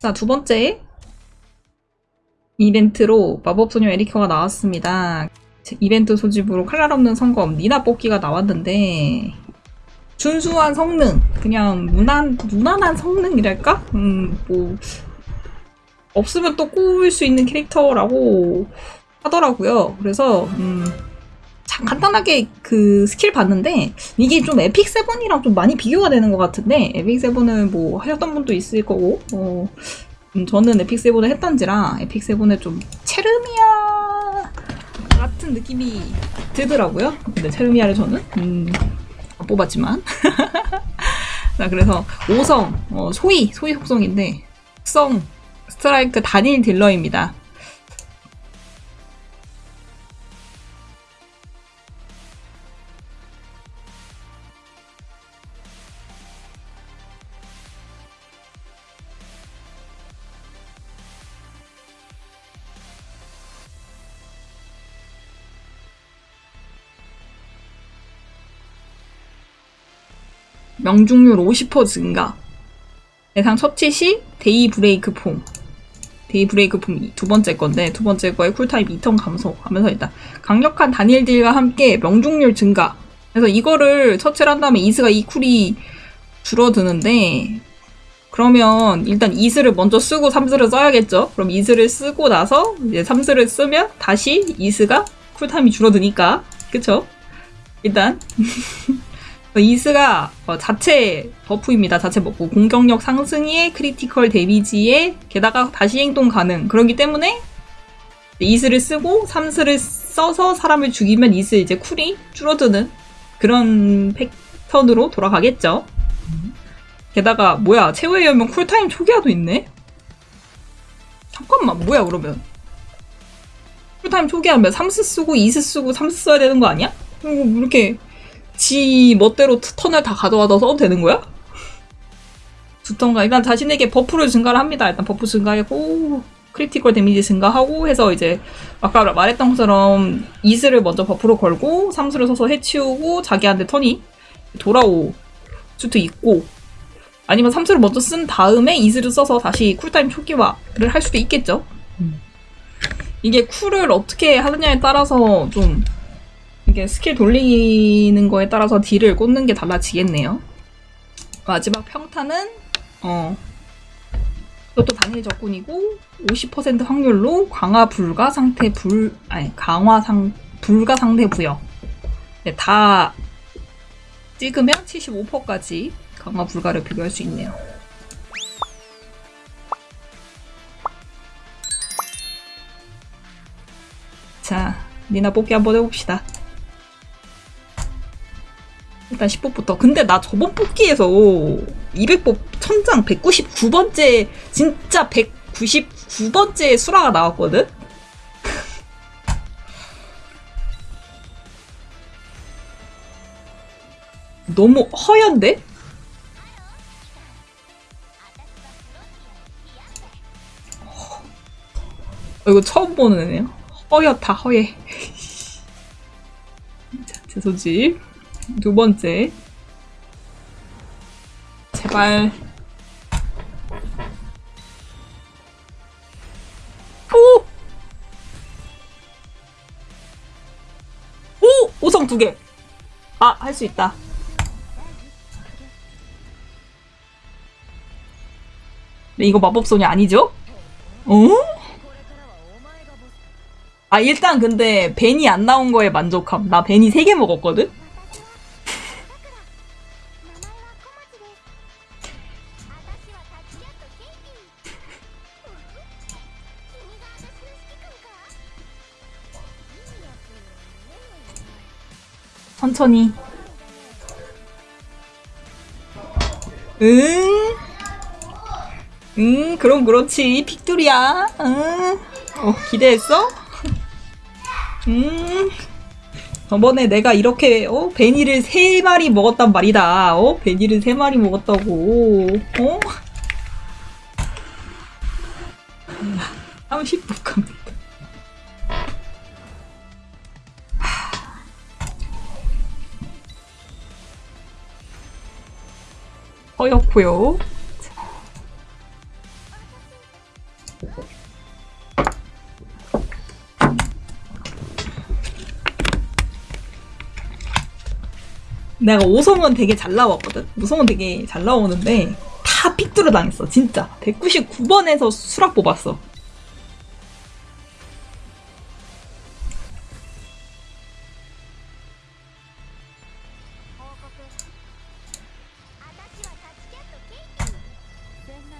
자, 두 번째 이벤트로 마법소녀 에리카가 나왔습니다. 이벤트 소집으로 칼날 없는 성검 니나 뽑기가 나왔는데 준수한 성능, 그냥 무난, 무난한 성능이랄까? 음, 뭐 없으면 또 꼬을 수 있는 캐릭터라고 하더라고요. 그래서 음, 참 간단하게 그 스킬 봤는데 이게 좀 Epic Seven이랑 좀 많이 비교가 되는 것 같은데 Epic Seven은 뭐 하셨던 분도 있을 거고 어, 음, 저는 Epic Seven을 했던지라 Epic Seven에 좀 체르미아 같은 느낌이 들더라고요. 근데 체르미아를 저는 음, 안 뽑았지만 자 그래서 5성 어, 소위 소위 속성인데 특성 스트라이크 단일 딜러입니다. 명중률 50% 증가. 대상 처치 시 daybreak form. daybreak form 두 번째 건데 두 번째 거에 cool time 2턴 감소하면서 일단 강력한 단일 deal과 함께 명중률 증가. 그래서 이거를 처치를 한 다음에 이스가 이 cool이 줄어드는데 그러면 일단 이스를 먼저 쓰고 삼스를 써야겠죠. 그럼 이스를 쓰고 나서 이제 삼스를 쓰면 다시 이스가 cool time이 줄어드니까 그쵸? 일단 이스가 어, 자체 버프입니다. 자체 버프. 공격력 상승에 critical damage에 게다가 다시 행동 가능. 그렇기 때문에 이스를 쓰고 삼스를 써서 사람을 죽이면 이스 이제 cool이 줄어드는 그런 패턴으로 돌아가겠죠. 게다가 뭐야 최후의 여명 cool time 초기화도 있네? 잠깐만 뭐야 그러면 쿨타임 초기화면 삼스 쓰고 이스 쓰고 삼스 써야 되는 거 아니야? 이거 뭐 이렇게 지 멋대로 턴을 다 가져와서 써도 되는 거야? 두 턴간 일단 자신에게 buff를 증가를 합니다. 일단 buff 증가하고 critical damage 증가하고 해서 이제 아까 말했던 것처럼 이스를 먼저 buff로 걸고 삼스를 써서 해치우고 자기한테 턴이 돌아올 수도 있고 아니면 삼스를 먼저 쓴 다음에 이스를 써서 다시 쿨타임 초기화를 할 수도 있겠죠. 이게 쿨을 어떻게 하느냐에 따라서 좀 이게 스킬 돌리는 거에 따라서 딜을 꽂는 게 달라지겠네요. 마지막 평타는 어 이것도 단일 적군이고 50% 확률로 강화 불가 상태 불 아니 강화 상 불가 상태 부여. 네, 다 찍으면 75%까지 강화 불가를 비교할 수 있네요. 자, 니나 뽑기 한번 해봅시다. 일단 10뽑부터. 근데 나 저번 뽑기에서 200뽑 천장 199번째, 진짜 199번째 수라가 나왔거든? 너무 허연데? 어, 이거 처음 보는 애네요. 허옇다, 허예. 자, 제 소집. 두 번째. 제발. 오! 오! 오성 두 개. 아, 할 수 있다. 네, 이거 마법소녀 아니죠? 어? 아, 일단 근데 벤이 안 나온 거에 만족함. 나 벤이 세개 먹었거든? 천천히. 응? 응, 그럼 그렇지. 픽돌이야. 응. 어, 기대했어? 음. 저번에 내가 이렇게, 어? 베니를 세 마리 먹었단 말이다. 어? 베니를 세 마리 먹었다고. 어? 30분 갑니다. 허옇고요. 내가 오성은 되게 잘 나왔거든. 오성은 되게 잘 나오는데 다 픽두르 당했어. 진짜. 199번에서 수락 뽑았어. 船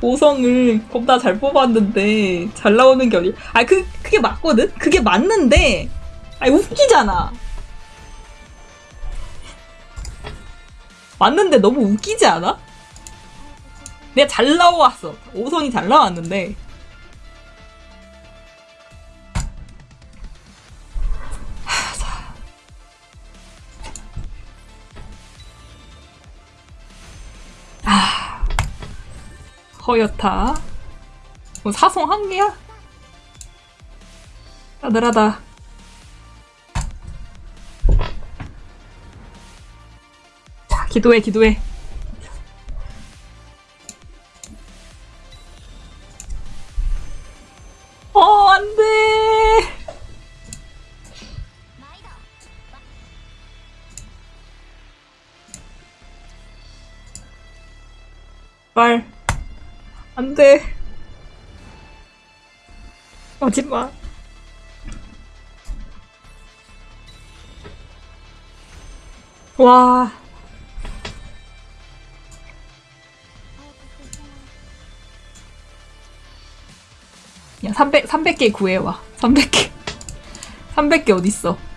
오성을 겁나 잘 뽑았는데, 잘 나오는 게 어디. 아, 그, 그게 맞거든? 그게 맞는데, 아니, 웃기잖아. 맞는데 너무 웃기지 않아? 내가 잘 나왔어. 오성이 잘 나왔는데. 허여타. 뭐 사성 한 개야? 싸늘하다. 자, 기도해, 기도해. 어, 안 돼. 毎度 말. 안돼 거짓말 와 야, 300, 300개 구해와. 300개. 300개 어딨어.